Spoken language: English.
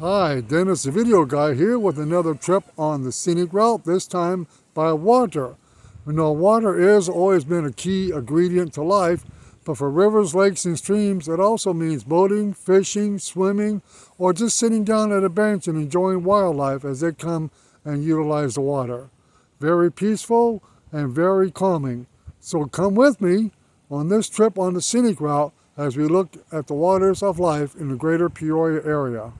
Hi, Dennis the Video Guy here with another trip on the scenic route, this time by water. We know water has always been a key ingredient to life, but for rivers, lakes, and streams, it also means boating, fishing, swimming, or just sitting down at a bench and enjoying wildlife as they come and utilize the water. Very peaceful and very calming. So come with me on this trip on the scenic route as we look at the waters of life in the greater Peoria area.